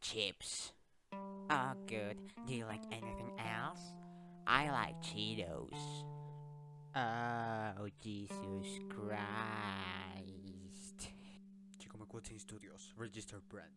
chips. Oh, good. Do you like anything else? I like Cheetos. Oh, Jesus Christ. Chico McQuilton Studios, registered brand.